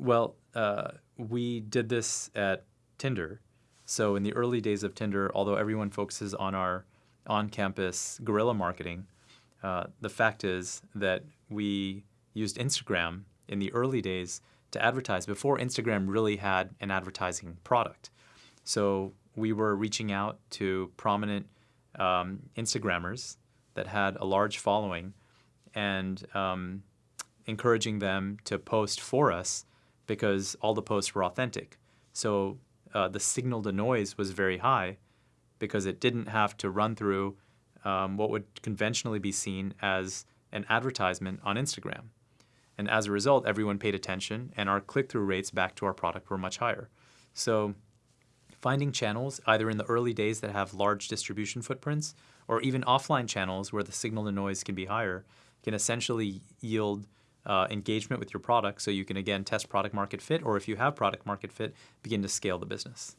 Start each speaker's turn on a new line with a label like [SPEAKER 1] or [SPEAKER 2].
[SPEAKER 1] Well, uh, we did this at Tinder. So in the early days of Tinder, although everyone focuses on our on-campus guerrilla marketing, uh, the fact is that we used Instagram in the early days to advertise before Instagram really had an advertising product. So we were reaching out to prominent um, Instagrammers that had a large following and um, encouraging them to post for us because all the posts were authentic. So uh, the signal to noise was very high because it didn't have to run through um, what would conventionally be seen as an advertisement on Instagram. And as a result, everyone paid attention and our click-through rates back to our product were much higher. So finding channels either in the early days that have large distribution footprints or even offline channels where the signal to noise can be higher can essentially yield uh, engagement with your product so you can again test product market fit or if you have product market fit begin to scale the business